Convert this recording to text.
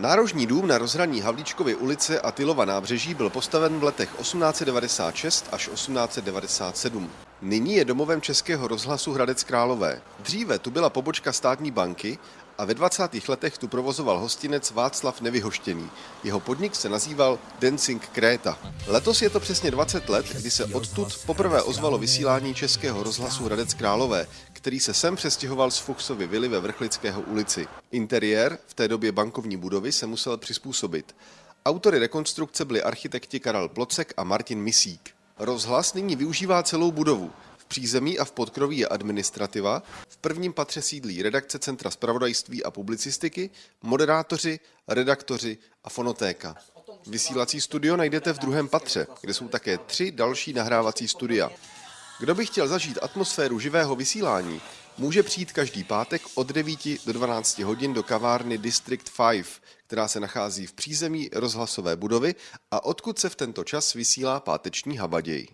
Nárožní dům na rozhraní Havlíčkovy ulice a Tylova nábřeží byl postaven v letech 1896 až 1897. Nyní je domovem Českého rozhlasu Hradec Králové. Dříve tu byla pobočka státní banky a ve 20. letech tu provozoval hostinec Václav Nevyhoštěný. Jeho podnik se nazýval Dancing Kréta. Letos je to přesně 20 let, kdy se odtud poprvé ozvalo vysílání Českého rozhlasu Hradec Králové, který se sem přestěhoval z Fuchsovy vily ve Vrchlického ulici. Interiér v té době bankovní budovy se musel přizpůsobit. Autory rekonstrukce byli architekti Karel Plocek a Martin Misík. Rozhlas nyní využívá celou budovu přízemí a v podkroví je administrativa, v prvním patře sídlí redakce Centra spravodajství a publicistiky, moderátoři, redaktoři a fonotéka. Vysílací studio najdete v druhém patře, kde jsou také tři další nahrávací studia. Kdo by chtěl zažít atmosféru živého vysílání, může přijít každý pátek od 9 do 12 hodin do kavárny District 5, která se nachází v přízemí rozhlasové budovy a odkud se v tento čas vysílá páteční habaděj.